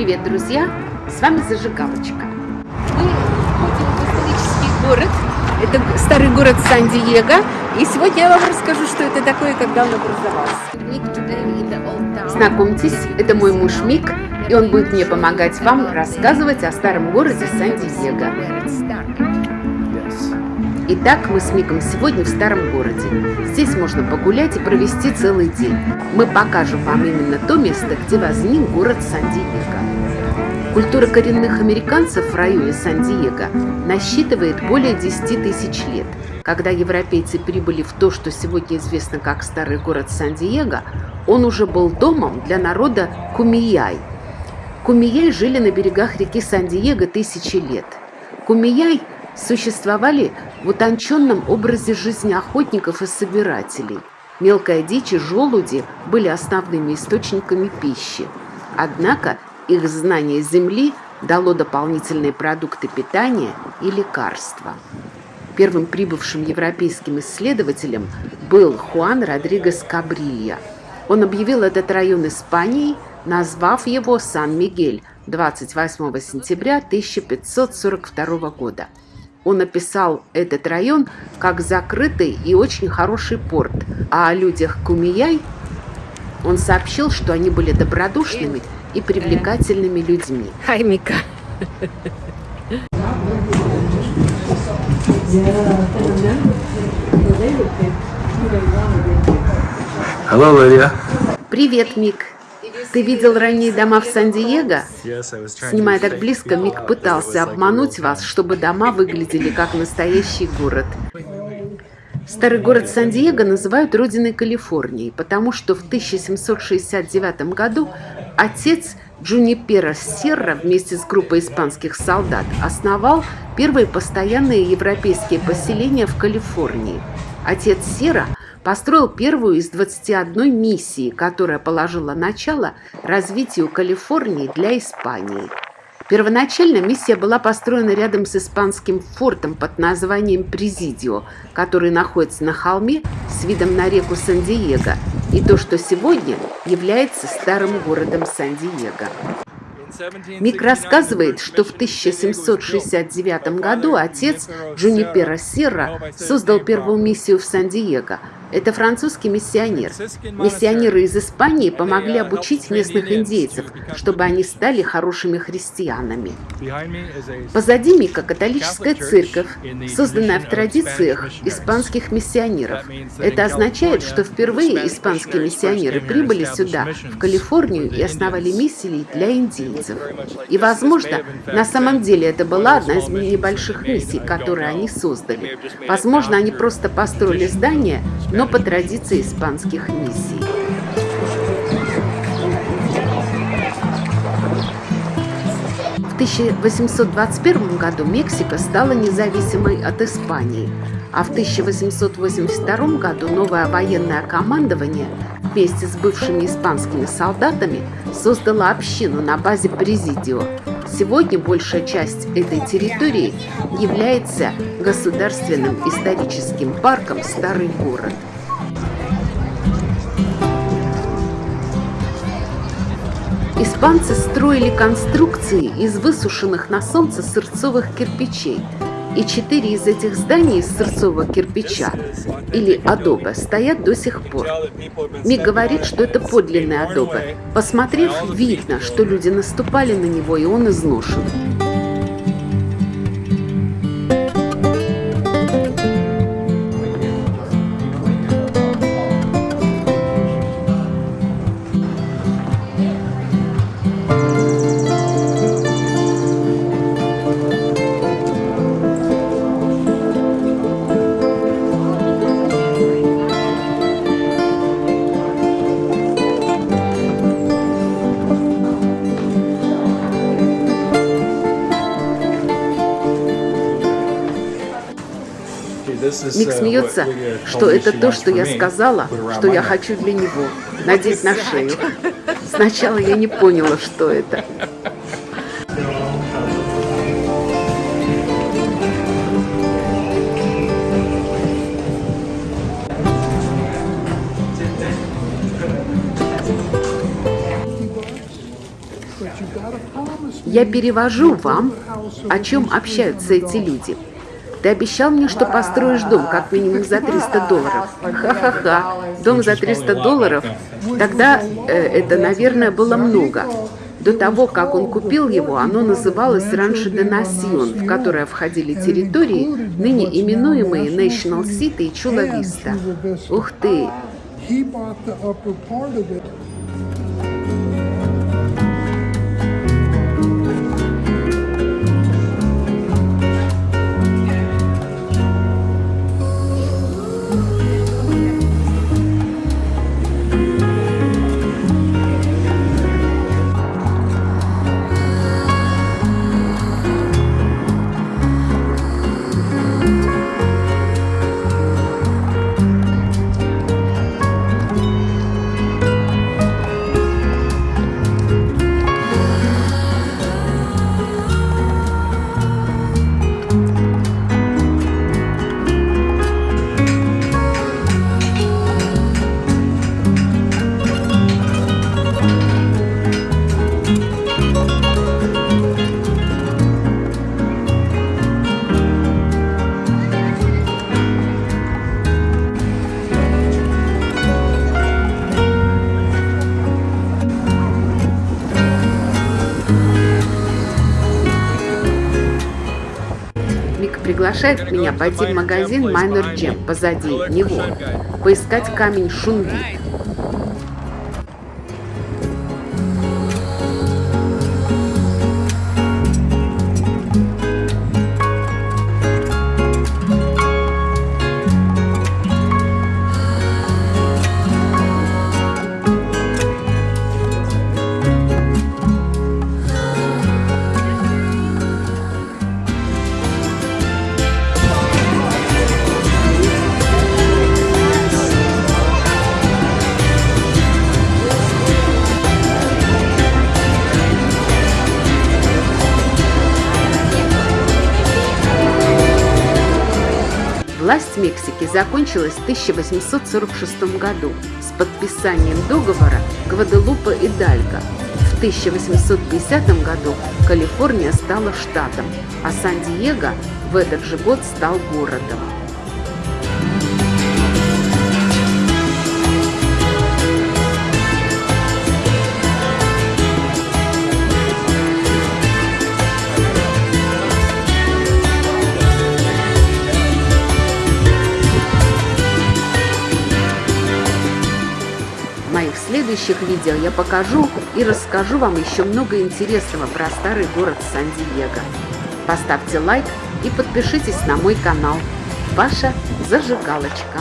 Привет, друзья! С вами Зажигалочка. Мы входим в исторический город. Это старый город Сан-Диего. И сегодня я вам расскажу, что это такое, когда он образовался. Знакомьтесь, это мой муж Мик, и он будет мне помогать вам рассказывать о старом городе Сан-Диего. Итак, мы с Миком сегодня в старом городе. Здесь можно погулять и провести целый день. Мы покажем вам именно то место, где возник город Сан-Диего. Культура коренных американцев в районе Сан-Диего насчитывает более 10 тысяч лет. Когда европейцы прибыли в то, что сегодня известно как старый город Сан-Диего, он уже был домом для народа Кумияй. Кумияй жили на берегах реки Сан-Диего тысячи лет. Кумияй существовали в утонченном образе жизни охотников и собирателей. Мелкая дичь и желуди были основными источниками пищи. Однако их знание земли дало дополнительные продукты питания и лекарства. Первым прибывшим европейским исследователем был Хуан Родригес Кабрилья. Он объявил этот район Испанией, назвав его Сан-Мигель 28 сентября 1542 года – он описал этот район как закрытый и очень хороший порт, а о людях Кумияй он сообщил, что они были добродушными и привлекательными людьми. Хай, Мика. Hello, Lydia. Привет, Мик. Ты видел ранние дома в Сан-Диего? Снимая так близко, Мик пытался обмануть вас, чтобы дома выглядели как настоящий город. Старый город Сан-Диего называют родиной Калифорнии, потому что в 1769 году отец Джунипера Серра вместе с группой испанских солдат основал первые постоянные европейские поселения в Калифорнии. Отец Сера – построил первую из 21 миссии, которая положила начало развитию Калифорнии для Испании. Первоначально миссия была построена рядом с испанским фортом под названием Президио, который находится на холме с видом на реку Сан-Диего, и то, что сегодня является старым городом Сан-Диего. Мик рассказывает, что в 1769 году отец Джунипера Серра создал первую миссию в Сан-Диего – это французский миссионер. Миссионеры из Испании помогли обучить местных индейцев, чтобы они стали хорошими христианами. Позади Мика католическая церковь, созданная в традициях испанских миссионеров. Это означает, что впервые испанские миссионеры прибыли сюда, в Калифорнию, и основали миссии для индейцев. И, возможно, на самом деле это была одна из небольших миссий, которые они создали. Возможно, они просто построили здание, но по традиции испанских миссий. В 1821 году Мексика стала независимой от Испании, а в 1882 году новое военное командование вместе с бывшими испанскими солдатами создало общину на базе Президио. Сегодня большая часть этой территории является государственным историческим парком «Старый город». Испанцы строили конструкции из высушенных на солнце сырцовых кирпичей, и четыре из этих зданий из сырцового кирпича, или адоба, стоят до сих пор. Мик говорит, что это подлинный адоба. Посмотрев, видно, что люди наступали на него, и он изношен. Мик uh, смеется, что это то, что я сказала, что я хочу для него надеть на шею. Сначала я не поняла, что это. Я перевожу вам, о чем общаются эти люди. Ты обещал мне, что построишь дом как минимум за 300 долларов. Ха-ха-ха. Дом за 300 долларов? Тогда э, это, наверное, было много. До того, как он купил его, оно называлось раньше Денасьон, в которое входили территории, ныне именуемые National City и Чула Виста. Ух ты! Приглашает меня пойти в магазин Minor Gem позади него, поискать камень Шунвит. Мексики закончилась в 1846 году с подписанием договора Гваделупа и Дальга. В 1850 году Калифорния стала штатом, а Сан-Диего в этот же год стал городом. Моих следующих видео я покажу и расскажу вам еще много интересного про старый город Сан-Диего. Поставьте лайк и подпишитесь на мой канал. Ваша зажигалочка.